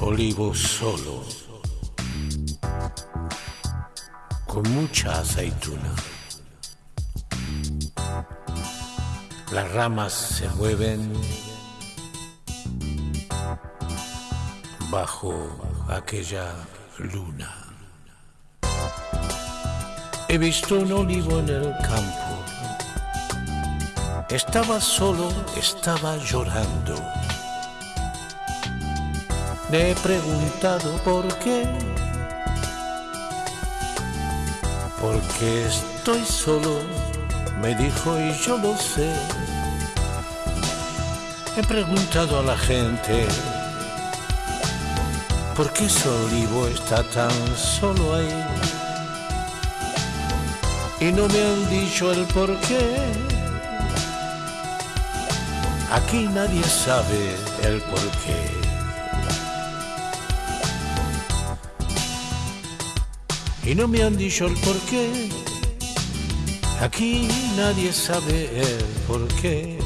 olivo solo, con mucha aceituna. Las ramas se mueven bajo aquella luna. He visto un olivo en el campo. Estaba solo, estaba llorando. Me he preguntado por qué. Porque estoy solo, me dijo y yo lo sé. He preguntado a la gente por qué ese olivo está tan solo ahí. Y no me han dicho el por qué. Aquí nadie sabe el por qué. Y no me han dicho el por qué. Aquí nadie sabe el por qué.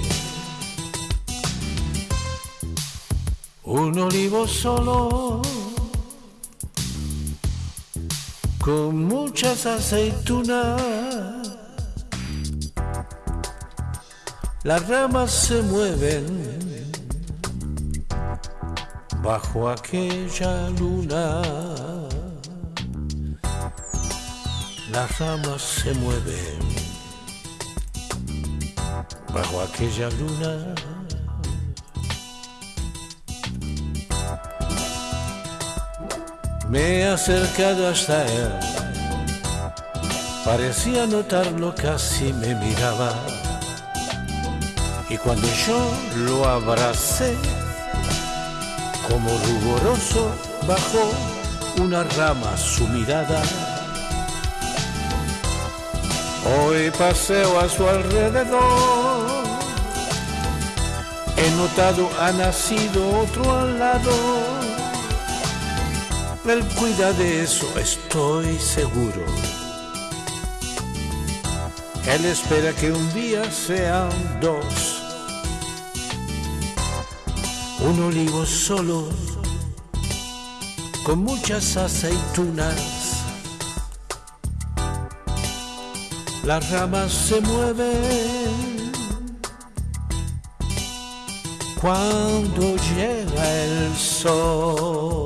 Un olivo solo con muchas aceitunas. Las ramas se mueven bajo aquella luna las ramas se mueven bajo aquella luna. Me he acercado hasta él, parecía notarlo, casi me miraba. Y cuando yo lo abracé, como ruboroso, bajó una rama su mirada Hoy paseo a su alrededor. He notado ha nacido otro al lado. Él cuida de eso, estoy seguro. Él espera que un día sean dos. Un olivo solo, con muchas aceitunas las ramas se mueven cuando llega el sol.